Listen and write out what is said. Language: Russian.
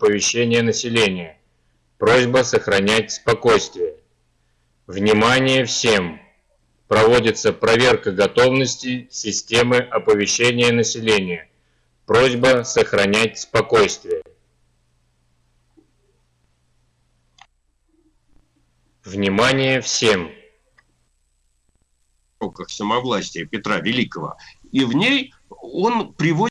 Оповещение населения. Просьба сохранять спокойствие. Внимание всем! Проводится проверка готовности системы оповещения населения. Просьба сохранять спокойствие. Внимание всем! самовластия Петра Великого. И в ней он приводит